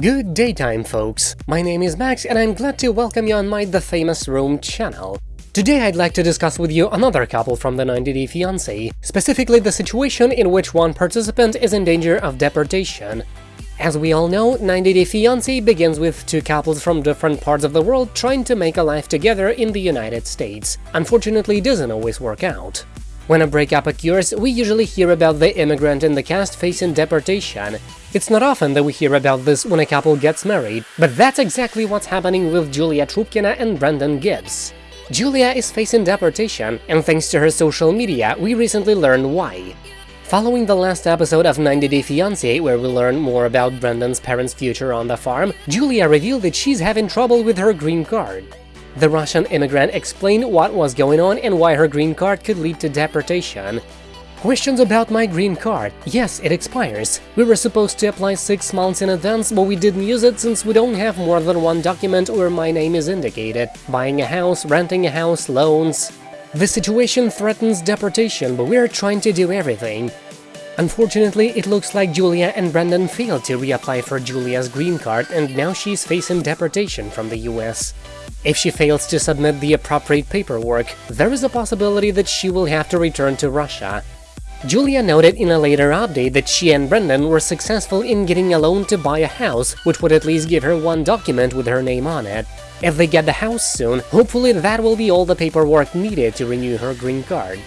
Good daytime, folks! My name is Max and I'm glad to welcome you on my The Famous Room channel. Today I'd like to discuss with you another couple from the 90 Day Fiancé, specifically the situation in which one participant is in danger of deportation. As we all know, 90 Day Fiancé begins with two couples from different parts of the world trying to make a life together in the United States. Unfortunately, it doesn't always work out. When a breakup occurs, we usually hear about the immigrant in the cast facing deportation. It's not often that we hear about this when a couple gets married, but that's exactly what's happening with Julia Trubkina and Brendan Gibbs. Julia is facing deportation, and thanks to her social media, we recently learned why. Following the last episode of 90 Day Fiancé, where we learn more about Brendan's parents' future on the farm, Julia revealed that she's having trouble with her green card. The Russian immigrant explained what was going on and why her green card could lead to deportation. Questions about my green card. Yes, it expires. We were supposed to apply six months in advance, but we didn't use it since we don't have more than one document where my name is indicated. Buying a house, renting a house, loans… The situation threatens deportation, but we are trying to do everything. Unfortunately, it looks like Julia and Brendan failed to reapply for Julia's green card and now she's facing deportation from the US. If she fails to submit the appropriate paperwork, there is a possibility that she will have to return to Russia. Julia noted in a later update that she and Brendan were successful in getting a loan to buy a house, which would at least give her one document with her name on it. If they get the house soon, hopefully that will be all the paperwork needed to renew her green card.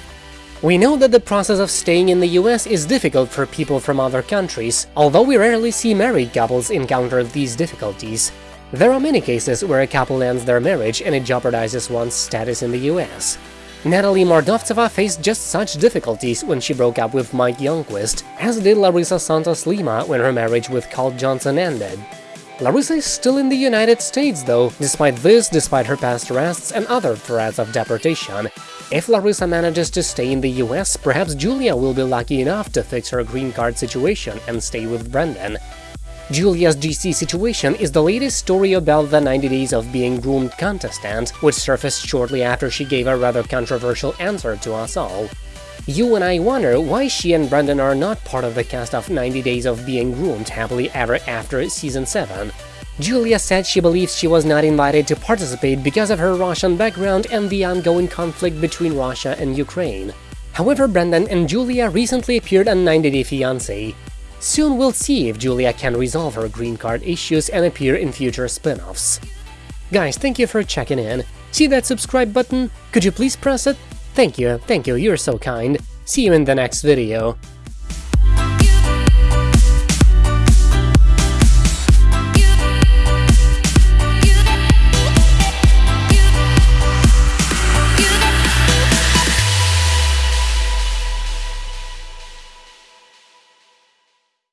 We know that the process of staying in the US is difficult for people from other countries, although we rarely see married couples encounter these difficulties. There are many cases where a couple ends their marriage and it jeopardizes one's status in the US. Natalie Mordovtseva faced just such difficulties when she broke up with Mike Youngquist, as did Larissa Santos Lima when her marriage with Colt Johnson ended. Larissa is still in the United States, though, despite this, despite her past arrests and other threats of deportation. If Larissa manages to stay in the US, perhaps Julia will be lucky enough to fix her green card situation and stay with Brendan. Julia's GC situation is the latest story about the 90 days of being groomed contestant, which surfaced shortly after she gave a rather controversial answer to us all. You and I wonder why she and Brendan are not part of the cast of 90 Days of Being Groomed Happily Ever After Season 7. Julia said she believes she was not invited to participate because of her Russian background and the ongoing conflict between Russia and Ukraine. However, Brendan and Julia recently appeared on 90 Day Fiancé. Soon we'll see if Julia can resolve her green card issues and appear in future spin-offs. Guys, thank you for checking in. See that subscribe button? Could you please press it? Thank you, thank you, you're so kind. See you in the next video.